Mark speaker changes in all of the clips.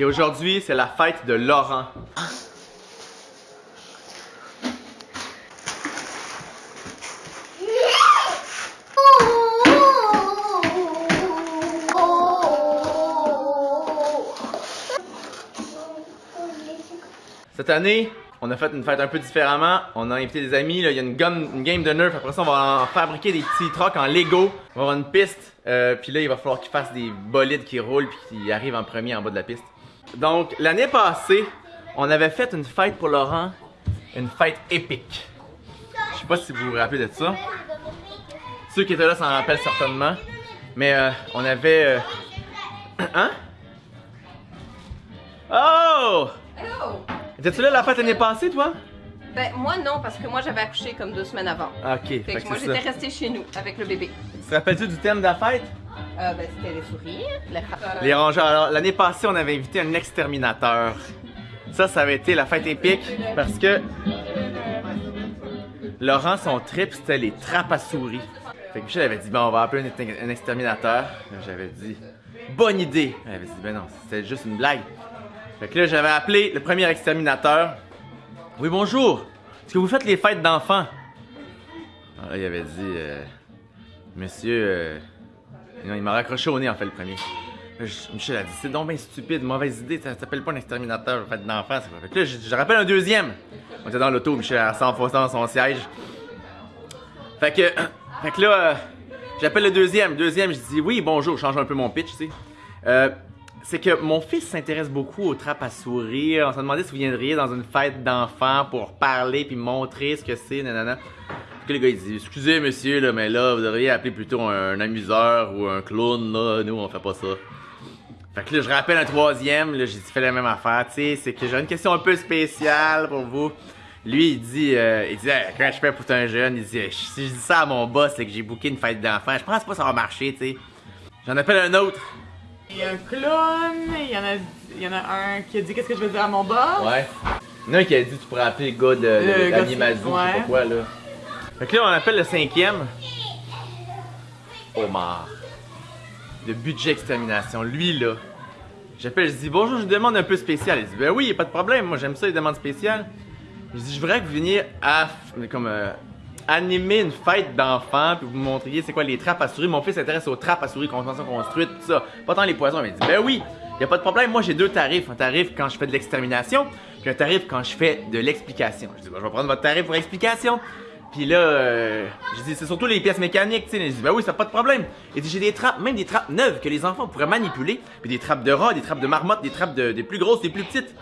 Speaker 1: Et aujourd'hui, c'est la fête de Laurent. Cette année, on a fait une fête un peu différemment. On a invité des amis. Là. Il y a une, game de Nerf. Après ça, on va en fabriquer des petits trucks en Lego. On va avoir une piste. Euh, puis là, il va falloir qu'ils fassent des bolides qui roulent puis qu'ils arrivent en premier en bas de la piste. Donc, l'année passée, on avait fait une fête pour Laurent. Une fête épique. Je sais pas si vous vous rappelez de ça. Ceux qui étaient là s'en rappellent certainement. Mais euh, on avait... euh, Hein? Oh!
Speaker 2: Hello!
Speaker 1: Étais-tu là la fête l'année passée, toi?
Speaker 2: Ben, moi non, parce que moi j'avais accouché comme deux semaines avant.
Speaker 1: Ok, fait,
Speaker 2: Fait
Speaker 1: que
Speaker 2: moi j'étais restée chez nous avec le bébé.
Speaker 1: Tu te rappelles-tu du thème de la fête?
Speaker 2: Euh, ben, c'était les sourires, les ra-
Speaker 1: Les rongeurs. Alors, l'année passée, on avait invité un exterminateur. Ça, ça avait été la fête épique parce que Laurent, son trip, c'était les trappes à souris. Fait que Michel avait dit, bon, on va appeler un, ex- un exterminateur. J'avais dit, bonne idée. Elle avait dit, ben non, c'était juste une blague. Fait que là, j'avais appelé le premier exterminateur. Oui, bonjour. Est-ce que vous faites les fêtes d'enfants? Alors là, il avait dit, euh, monsieur, euh, il m'a raccroché au nez en fait le premier. Michel a dit c'est donc bien stupide, mauvaise idée, ça s'appelle pas un exterminateur, fait d'enfant. Fait que là, je, rappelle un deuxième. On était dans l'auto, Michel a s'enfonçait dans son siège. Fait que, fait que là, euh, j'appelle le deuxième. Deuxième, je dis oui, bonjour, change un peu mon pitch, tu sais. Euh, c'est que mon fils s'intéresse beaucoup aux trappes à sourire. On s'est demandé si vous viendriez dans une fête d'enfants pour parler puis montrer ce que c'est, nanana. Que le gars il dit Excusez monsieur, là, mais là, vous devriez appeler plutôt un, amuseur ou un clown, là. Nous, on fait pas ça. Fait que là, je rappelle un troisième, là, j'ai dit fait la même affaire, tu sais, c'est que j'ai une question un peu spéciale pour vous. Lui, il dit, euh, il dit, Hey, quand je fais pour un jeune, il dit, si je dis ça à mon boss, c'est que j'ai booké une fête d'enfant, je pense pas que ça va marcher, tu sais. J'en appelle un autre.
Speaker 3: Il y a un clown, il y en a, il y en a un qui a dit qu'est-ce que je vais dire à mon boss?
Speaker 1: Ouais. Il y en a un qui a dit tu pourrais appeler le gars de, de
Speaker 3: de-
Speaker 1: je sais pas quoi là. Fait que là on appelle le cinquième. Omar. De budget extermination. Lui là. J'appelle, je dis bonjour, je demande un peu spécial. Il dit ben oui, pas de problème, moi j'aime ça les demandes spéciales. Je dis je voudrais que vous veniez à comme euh, animer une fête d'enfants puis vous montriez c'est quoi les trappes à souris. Mon fils s'intéresse aux trappes à souris, convention construite, tout ça. Pas tant les poissons, mais il dit ben oui, y a pas de problème. Moi j'ai deux tarifs, un tarif quand je fais de l'extermination, puis un tarif quand je fais de l'explication. Je dis ben, je vais prendre votre tarif pour explication. Puis là, euh, je dis c'est surtout les pièces mécaniques, tu sais. Il dit ben oui, ça pas de problème. Dit j'ai des trappes, même des trappes neuves que les enfants pourraient manipuler, puis des trappes de rats, des trappes de marmottes, des trappes de, des plus grosses, des plus petites.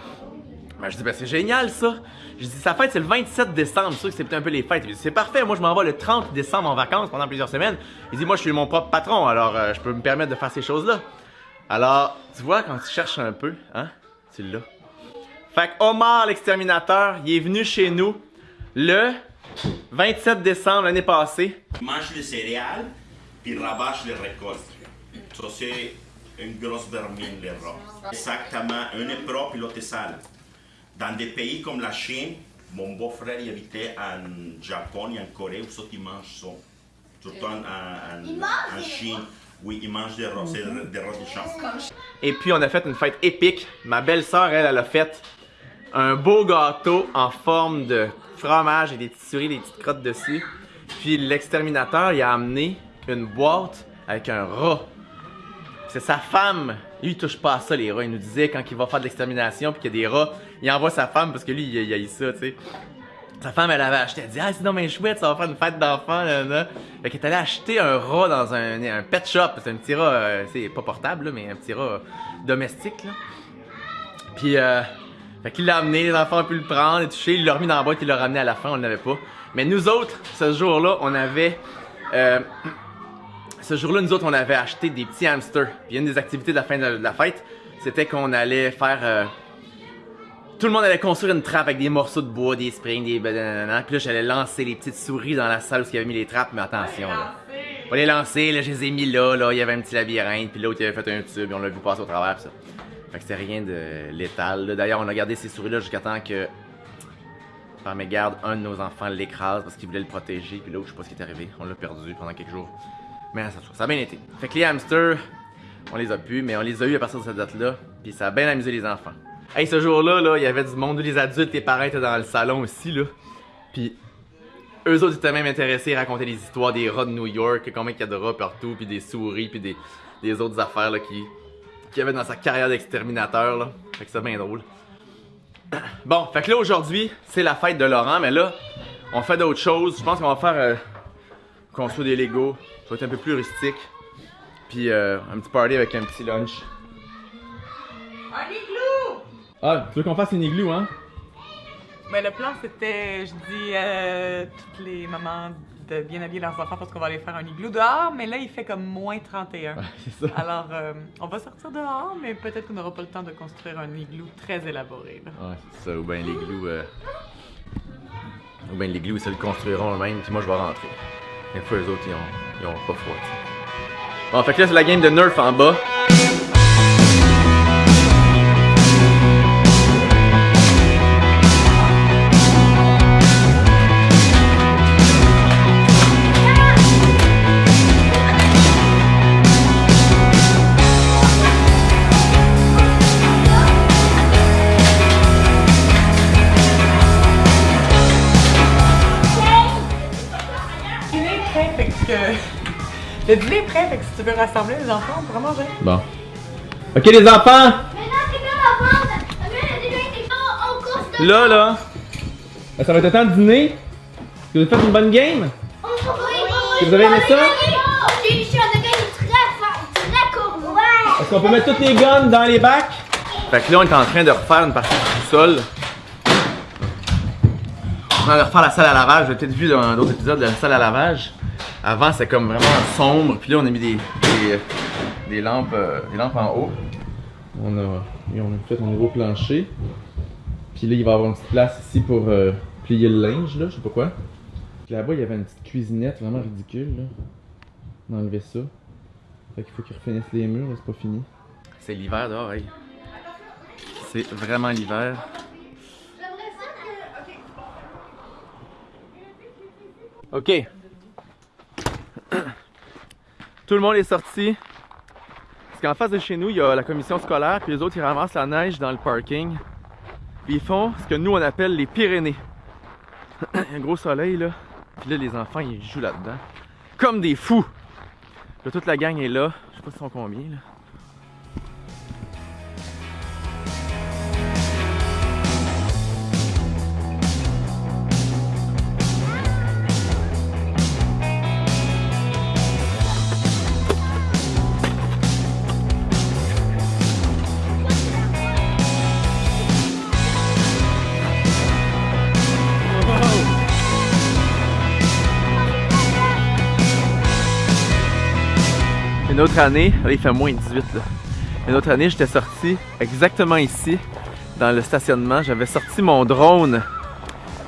Speaker 1: Ben, je dis, ben, c'est génial ça. Je dis, sa fête, c'est le 27 décembre. sûr que c'est un peu les fêtes. Il dit, c'est parfait. Moi, je m'en vais le 30 décembre en vacances pendant plusieurs semaines. Il dit, moi, je suis mon propre patron, alors euh, je peux me permettre de faire ces choses-là. Alors, tu vois, quand tu cherches un peu, hein, tu l'as. Fait que Omar, l'exterminateur, il est venu chez nous le 27 décembre l'année passée.
Speaker 4: mange les céréales, puis rabâche les récoltes. Ça, c'est une grosse vermine, les rats. Exactement, un est propre et l'autre est sale. Dans des pays comme la Chine, mon beau-frère y habitait en Japon et en Corée, où ça, ils mangent ça. Surtout en, en, en Chine, oui, ils mangent des rats, c'est des rats de champ.
Speaker 1: Et puis, on a fait une fête épique. Ma belle-sœur, elle, elle a fait un beau gâteau en forme de fromage et des souris, des petites crottes dessus. Puis, l'exterminateur, il a amené une boîte avec un rat. C'est sa femme. Lui, il touche pas à ça, les rats. Il nous disait quand il va faire de l'extermination, puis qu'il y a des rats, il envoie sa femme parce que lui, il, a eu ça, tu sais. Sa femme, elle avait acheté, elle dit, ah, c'est mais chouette, ça va faire une fête d'enfants, là, là. Fait qu'elle est allée acheter un rat dans un, un pet shop. C'est un petit rat, euh, c'est pas portable, là, mais un petit rat domestique, là. Puis, euh, fait qu'il l'a amené, les enfants ont pu le prendre et toucher, il l'a remis dans la boîte, il l'a ramené à la fin, on l'avait pas. Mais nous autres, ce jour-là, on avait, euh, ce jour-là, nous autres, on avait acheté des petits hamsters. Puis une des activités de la fin de la fête, c'était qu'on allait faire. euh, tout le monde allait construire une trappe avec des morceaux de bois, des springs, des. Puis là, j'allais lancer les petites souris dans la salle où il y avait mis les trappes, mais attention, là. On les lancer, là, je les ai mis là, là, il y avait un petit labyrinthe, puis l'autre, il avait fait un tube, et on l'a vu passer au travers, ça. Fait que c'était rien de létal. D'ailleurs, on a gardé ces souris-là jusqu'à temps que. Par mégarde, un de nos enfants l'écrase parce qu'il voulait le protéger, puis là, je sais pas ce qui est arrivé. On l'a perdu pendant quelques jours. Mais ça, ça a bien été. Fait que les hamsters, On les a pu, mais on les a eu à partir de cette date-là. Puis ça a bien amusé les enfants. Hey, ce jour-là, là, il y avait du monde, les adultes, les parents étaient dans le salon aussi, là. Puis eux autres étaient même intéressés à raconter des histoires des rats de New York, combien il y a de rats partout, puis des souris, puis des, des autres affaires là, qui, qui avait dans sa carrière d'exterminateur. Là. Fait que c'est bien drôle. Bon, fait que là aujourd'hui, c'est la fête de Laurent, mais là, on fait d'autres choses. Je pense qu'on va faire euh, construire des Legos. Ça va être un peu plus rustique. Puis euh, un petit party avec un petit lunch.
Speaker 3: Un igloo!
Speaker 1: Ah, tu veux qu'on fasse une igloo, hein?
Speaker 3: Mais le plan, c'était, je dis à toutes les mamans de bien habiller leurs enfants parce qu'on va aller faire un igloo dehors, mais là, il fait comme moins 31.
Speaker 1: c'est ça.
Speaker 3: Alors, euh, on va sortir dehors, mais peut-être qu'on n'aura pas le temps de construire un igloo très élaboré. là.
Speaker 1: Ouais, c'est ça. Ou bien l'igloo. Euh... Ou bien l'igloo, ils se le construiront eux-mêmes, puis moi je vais rentrer. Des fois, eux autres, ils ont, ils ont pas froid. Bon, fait que là, c'est la game de Nerf en bas.
Speaker 3: Le dîner est prêt, fait que si tu veux rassembler les enfants, on pourra manger.
Speaker 1: Bon. Ok, les enfants! Là, là, ça va être le temps de dîner. Vous avez fait une bonne game?
Speaker 5: Oui, oui,
Speaker 1: Vous avez aimé ça?
Speaker 5: J'ai eu un de game très fort, très court. Ouais.
Speaker 1: Est-ce qu'on peut mettre toutes les guns dans les bacs? Fait que là, on est en train de refaire une partie du sol. On est en train de refaire la salle à lavage. Vous avez peut-être vu dans d'autres épisodes de la salle à lavage. Avant, c'était comme vraiment sombre. Puis là, on a mis des, des, des lampes, euh, des lampes en haut. On a, et on a fait un nouveau plancher. Puis là, il va y avoir une petite place ici pour euh, plier le linge, là, je sais pas quoi. Puis Là-bas, il y avait une petite cuisinette vraiment ridicule, là. On a enlevé ça. Fait qu'il faut qu'ils refinissent les murs, c'est pas fini. C'est l'hiver dehors, hey. C'est vraiment l'hiver. Ok. Tout le monde est sorti. Parce qu'en face de chez nous, il y a la commission scolaire, puis les autres, ils ramassent la neige dans le parking. Puis ils font ce que nous, on appelle les Pyrénées. Un gros soleil, là. Puis là, les enfants, ils jouent là-dedans. Comme des fous. Là, toute la gang est là. Je sais pas si sont combien, là. Autre année, là il fait moins 18 là. Une autre année, j'étais sorti exactement ici, dans le stationnement. J'avais sorti mon drone.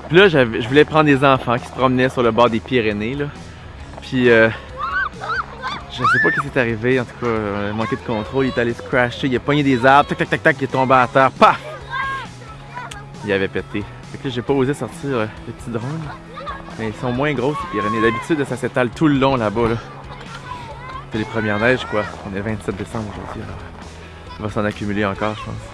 Speaker 1: Puis là, je voulais prendre des enfants qui se promenaient sur le bord des Pyrénées. Puis, euh, je sais pas ce qui s'est arrivé. En tout cas, euh, manqué de contrôle. Il est allé se crasher. Il a pogné des arbres. Tac, tac, tac, tac. Il est tombé à terre. Paf! Il avait pété. Fait que là, j'ai pas osé sortir euh, le petit drone. Mais ils sont moins gros, ces Pyrénées. D'habitude, ça s'étale tout le long là-bas. Là. Les premières neiges, quoi. On est 27 décembre aujourd'hui, alors il va s'en accumuler encore, je pense.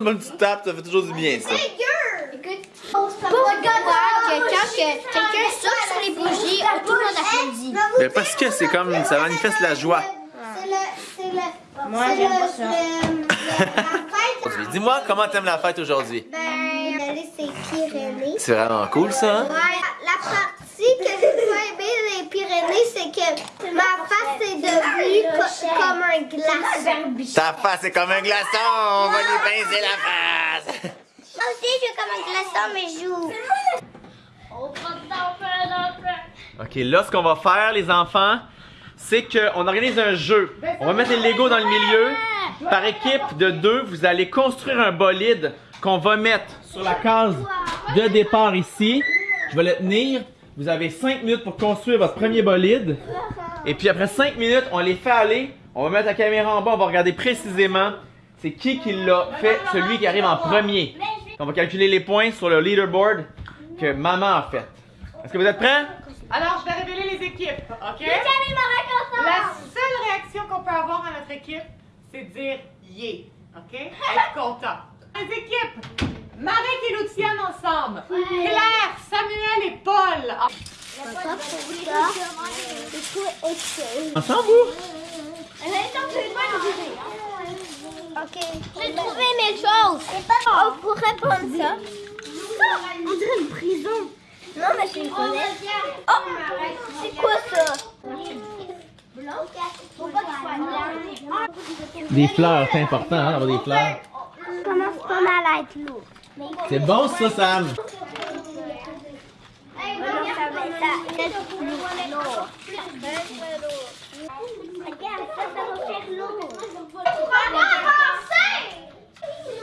Speaker 1: Bonne petite tape, ça fait toujours du bien, ça.
Speaker 5: Écoute, pourquoi que quand que quelqu'un souffle sur les bougies, tout le monde applaudit?
Speaker 1: Mais parce que c'est comme, ça manifeste la joie.
Speaker 5: C'est le, c'est le,
Speaker 6: Moi, j'aime pas ça.
Speaker 1: Dis-moi comment t'aimes la fête aujourd'hui?
Speaker 5: Ben, c'est Pyrénées.
Speaker 1: C'est vraiment cool, ça, hein?
Speaker 5: Ouais, la partie que j'ai pas aimé des Pyrénées, c'est que ma face est devenue co- comme un glaçon.
Speaker 1: Ta face est comme un glaçon, on va lui pincer la face.
Speaker 5: Moi aussi, je suis comme un glaçon, mais je joue.
Speaker 1: Ok, là, ce qu'on va faire, les enfants, c'est qu'on organise un jeu. On va mettre les Legos dans le milieu. Par équipe de deux, vous allez construire un bolide qu'on va mettre sur la case de départ ici. Je vais le tenir. Vous avez 5 minutes pour construire votre premier bolide. Et puis après 5 minutes, on les fait aller. On va mettre la caméra en bas, on va regarder précisément c'est qui qui l'a fait, celui qui arrive en premier. On va calculer les points sur le leaderboard que maman a fait. Est-ce que vous êtes prêts?
Speaker 3: Alors, je vais révéler les équipes, OK? La seule réaction qu'on peut avoir à notre équipe, c'est de dire yeah, OK? Être content. Les équipes, Marek et Luciane ensemble. Claire, Samuel et Paul.
Speaker 1: Ensemble, vous?
Speaker 5: Ok. J'ai trouvé mes choses. On pourrait prendre ça. On dirait une prison. Non, mais c'est une fenêtre. Oh, c'est quoi ça?
Speaker 1: Des fleurs, c'est important, hein, d'avoir des fleurs.
Speaker 5: Ça commence pas mal à être lourd.
Speaker 1: C'est bon, ça, Sam.
Speaker 5: Ça, ça.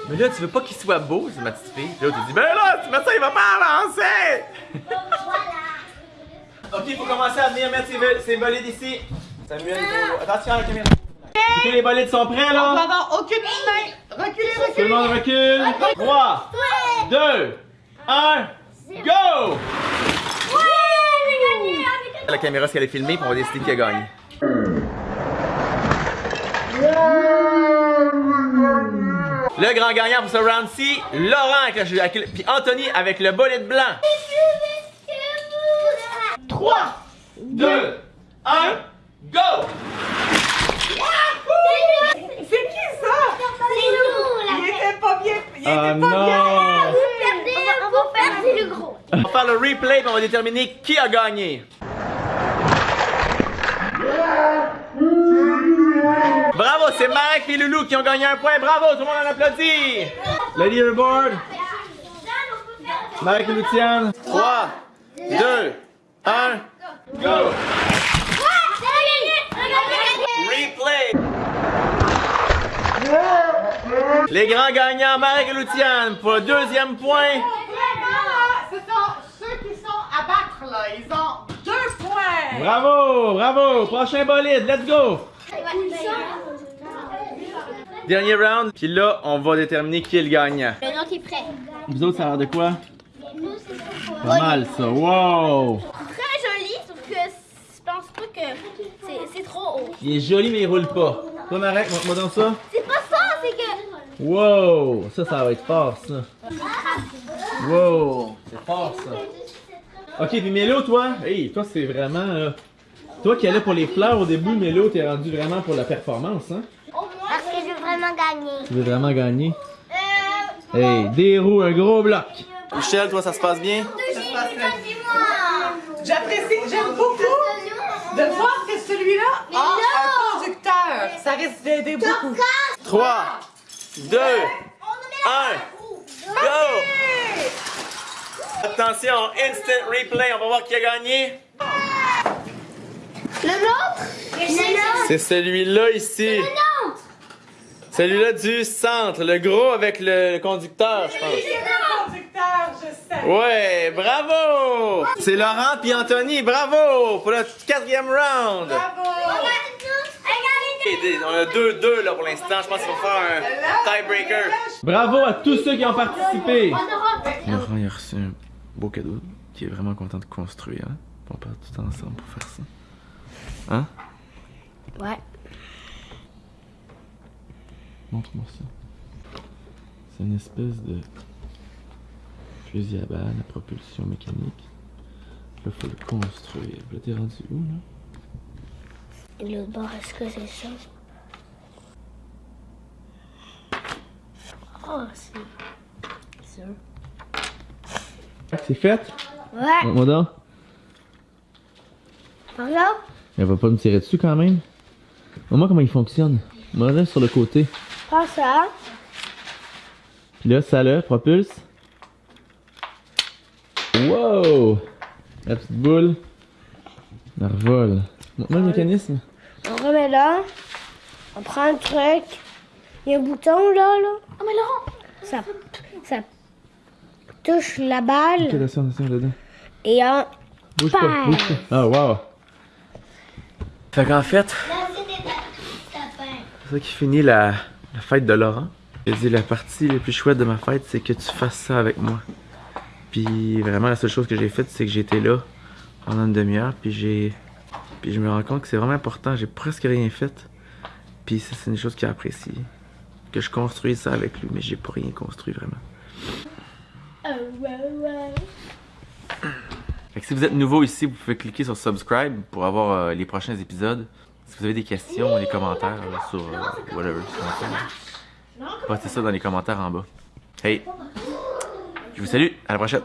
Speaker 1: Mais là, tu veux pas qu'il soit beau, c'est ma petite fille. Là, tu dis, ben là, tu mets ça, il va pas avancer. ok, il faut commencer à venir mettre ses, bolides ici. Samuel, attention à la caméra. Que les bolides sont prêts,
Speaker 3: On va
Speaker 1: là?
Speaker 3: avoir aucune main. Reculez,
Speaker 1: Tout le
Speaker 3: reculez.
Speaker 1: monde recule. 3, 2, 1, go! La caméra, ce qu'elle est filmée, puis on va décider qui a gagné? Le grand gagnant pour ce round-ci, Laurent avec le, le- puis Anthony avec le bolide blanc. 3, 2, 1, go!
Speaker 3: C'est qui ça? Il était pas bien. Il
Speaker 1: Ah
Speaker 3: était pas
Speaker 1: non!
Speaker 3: bien.
Speaker 5: On va faire, c'est le gros.
Speaker 1: On va faire le replay puis on va déterminer qui a gagné. Bravo, c'est Marek et Loulou qui ont gagné un point. Bravo, tout le monde en applaudit. Le leaderboard. Marek et Luciane. 3, 2, 1, go! Replay. Les grands gagnants, Marek et Luciane, pour le deuxième point.
Speaker 3: Ce sont ceux qui sont à battre, là. Ils ont deux points.
Speaker 1: Bravo, bravo. Prochain bolide, let's go. Dernier round, puis là, on va déterminer qui est le gagnant.
Speaker 5: Le nom est prêt.
Speaker 1: Vous autres, ça a l'air de quoi? Pas mal, ça. Wow!
Speaker 5: Très joli, sauf que je pense pas que c'est- c'est trop haut.
Speaker 1: Il est joli, mais il roule pas. Toi, Marek, montre-moi donc ça.
Speaker 5: C'est pas ça, c'est que.
Speaker 1: Wow! Ça, ça va être fort, ça. Wow! C'est fort, ça. Ok, puis Mélo, toi? Hey, toi, c'est vraiment... là, Toi qui allais pour les fleurs au début, Mélo, t'es rendu vraiment pour la performance, hein?
Speaker 5: Veux vraiment gagner.
Speaker 1: Tu veux vraiment gagner? Hey, des roues, un gros bloc. Michel, toi, ça se passe bien?
Speaker 3: J'apprécie, j'aime beaucoup de voir que celui-là a un conducteur. Ça risque d'aider beaucoup.
Speaker 1: 3, 2, 1, go! Attention, instant replay, on va voir qui a gagné.
Speaker 5: Le nôtre?
Speaker 1: C'est celui-là ici. Celui-là du centre, le gros avec le conducteur, je pense.
Speaker 3: Le conducteur, je sais.
Speaker 1: Ouais, bravo! C'est Laurent puis Anthony, bravo! Pour le quatrième round!
Speaker 3: Bravo.
Speaker 1: On a 2-2 là pour l'instant, je pense qu'il va faire un tiebreaker. Bravo à tous ceux qui ont participé! Laurent il a reçu un beau cadeau, qui est vraiment content de construire. Hein? On part tout ensemble pour faire ça. Hein?
Speaker 5: Ouais.
Speaker 1: Montre-moi ça. C'est une espèce de fusil à balles à propulsion mécanique. Là, faut le construire. Là, t'es rendu où, là?
Speaker 5: Et l'autre bord, est-ce que c'est ça? Oh, c'est. ça.
Speaker 1: C'est fait?
Speaker 5: Ouais,
Speaker 1: Moi donc.
Speaker 5: par là?
Speaker 1: Elle va pas me tirer dessus quand même. Moi comment il fonctionne. Moi là sur le côté.
Speaker 5: Prends ça.
Speaker 1: Puis là, ça le propulse. Wow! La petite boule. La revole. Montre-moi le mécanisme.
Speaker 5: On remet là. On prend le truc. Il y a un bouton là, là. Oh, mais là! Ça, ça touche la
Speaker 1: Ok,
Speaker 5: balle
Speaker 1: attention, attention, dedans.
Speaker 5: et.
Speaker 1: Bouge pas, bouge pas. Ah, wow! Fait qu'en fait, c'est ça qui finit la, la fête de Laurent. Il a dit la partie la plus chouette de ma fête, c'est que tu fasses ça avec moi. Puis vraiment, la seule chose que j'ai faite, c'est que j'étais là pendant une demi-heure, puis j'ai. Puis je me rends compte que c'est vraiment important, j'ai presque rien fait. Puis ça, c'est une chose qu'il apprécie. Que je construise ça avec lui, mais j'ai pas rien construit vraiment. Fait que si vous êtes nouveau ici, vous pouvez cliquer sur subscribe pour avoir euh, les prochains épisodes. Si vous avez des questions, des commentaires euh, sur euh, whatever, postez ça dans les commentaires en bas. Hey, je vous salue, à la prochaine.